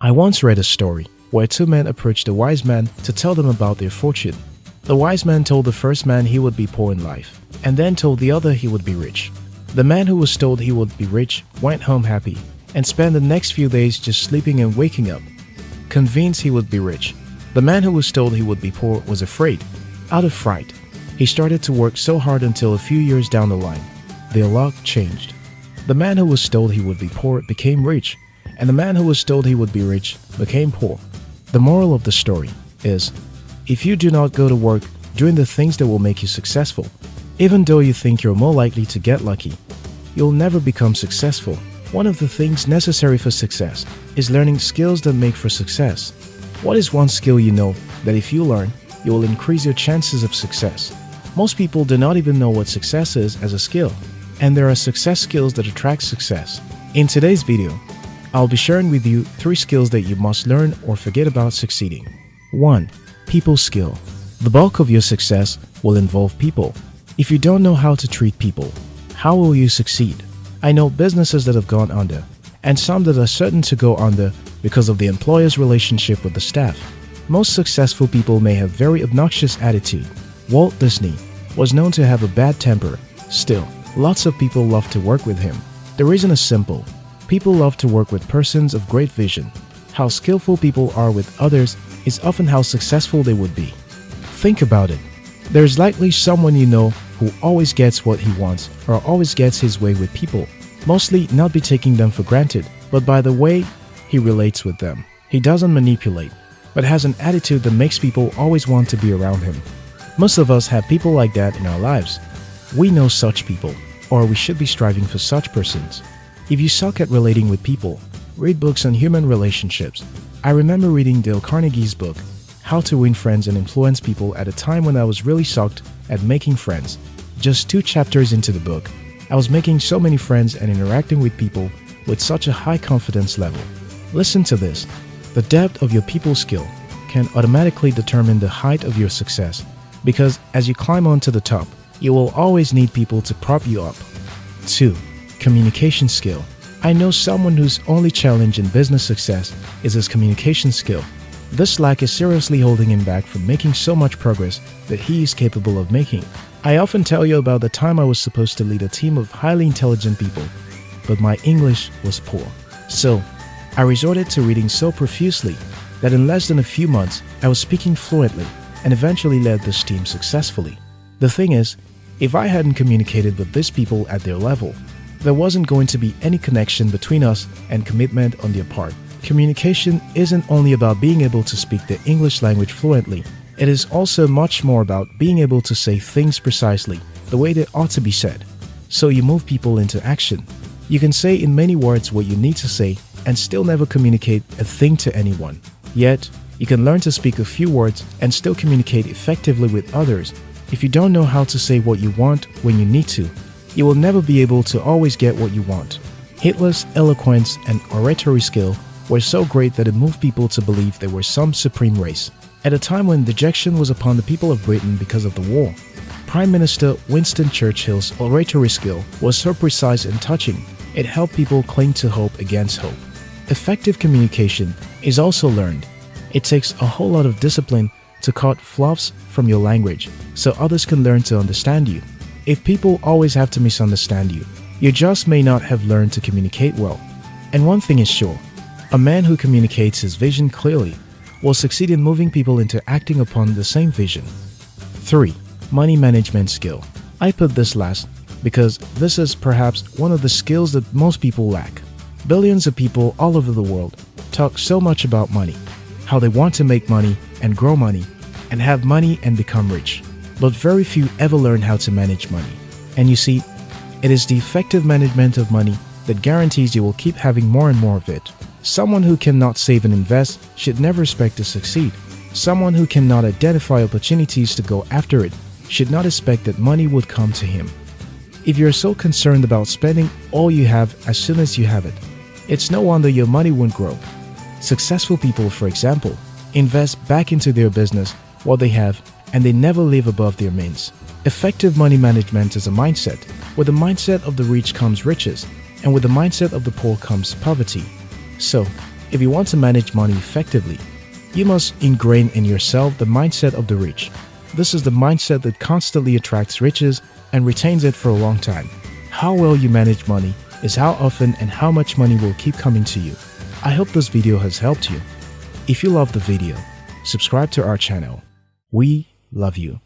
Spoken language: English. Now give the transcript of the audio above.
I once read a story where two men approached a wise man to tell them about their fortune. The wise man told the first man he would be poor in life, and then told the other he would be rich. The man who was told he would be rich went home happy and spent the next few days just sleeping and waking up, convinced he would be rich. The man who was told he would be poor was afraid. Out of fright, he started to work so hard until a few years down the line, their luck changed. The man who was told he would be poor became rich, and the man who was told he would be rich became poor. The moral of the story is if you do not go to work doing the things that will make you successful, even though you think you're more likely to get lucky, you'll never become successful. One of the things necessary for success is learning skills that make for success. What is one skill you know that if you learn, you will increase your chances of success? Most people do not even know what success is as a skill, and there are success skills that attract success. In today's video, I'll be sharing with you three skills that you must learn or forget about succeeding. 1. People skill. The bulk of your success will involve people. If you don't know how to treat people, how will you succeed? I know businesses that have gone under, and some that are certain to go under because of the employer's relationship with the staff. Most successful people may have very obnoxious attitude. Walt Disney was known to have a bad temper. Still, lots of people love to work with him. The reason is simple. People love to work with persons of great vision. How skillful people are with others is often how successful they would be. Think about it. There's likely someone you know who always gets what he wants or always gets his way with people. Mostly not be taking them for granted, but by the way he relates with them. He doesn't manipulate, but has an attitude that makes people always want to be around him. Most of us have people like that in our lives. We know such people, or we should be striving for such persons. If you suck at relating with people, read books on human relationships. I remember reading Dale Carnegie's book, How to Win Friends and Influence People at a time when I was really sucked at making friends. Just two chapters into the book, I was making so many friends and interacting with people with such a high confidence level. Listen to this. The depth of your people skill can automatically determine the height of your success because as you climb onto the top, you will always need people to prop you up. 2 communication skill. I know someone whose only challenge in business success is his communication skill. This lack is seriously holding him back from making so much progress that he is capable of making. I often tell you about the time I was supposed to lead a team of highly intelligent people, but my English was poor. So, I resorted to reading so profusely that in less than a few months, I was speaking fluently and eventually led this team successfully. The thing is, if I hadn't communicated with these people at their level, there wasn't going to be any connection between us and commitment on their part. Communication isn't only about being able to speak the English language fluently, it is also much more about being able to say things precisely, the way they ought to be said. So you move people into action. You can say in many words what you need to say and still never communicate a thing to anyone. Yet, you can learn to speak a few words and still communicate effectively with others. If you don't know how to say what you want when you need to, you will never be able to always get what you want. Hitler's eloquence and oratory skill were so great that it moved people to believe there were some supreme race. At a time when dejection was upon the people of Britain because of the war, Prime Minister Winston Churchill's oratory skill was so precise and touching, it helped people cling to hope against hope. Effective communication is also learned. It takes a whole lot of discipline to cut fluffs from your language so others can learn to understand you. If people always have to misunderstand you, you just may not have learned to communicate well. And one thing is sure, a man who communicates his vision clearly will succeed in moving people into acting upon the same vision. 3. Money management skill. I put this last because this is perhaps one of the skills that most people lack. Billions of people all over the world talk so much about money, how they want to make money and grow money, and have money and become rich but very few ever learn how to manage money. And you see, it is the effective management of money that guarantees you will keep having more and more of it. Someone who cannot save and invest should never expect to succeed. Someone who cannot identify opportunities to go after it should not expect that money would come to him. If you're so concerned about spending all you have as soon as you have it, it's no wonder your money won't grow. Successful people, for example, invest back into their business what they have and they never live above their means. Effective money management is a mindset. With the mindset of the rich comes riches, and with the mindset of the poor comes poverty. So, If you want to manage money effectively, you must ingrain in yourself the mindset of the rich. This is the mindset that constantly attracts riches and retains it for a long time. How well you manage money is how often and how much money will keep coming to you. I hope this video has helped you. If you love the video, subscribe to our channel. We love you.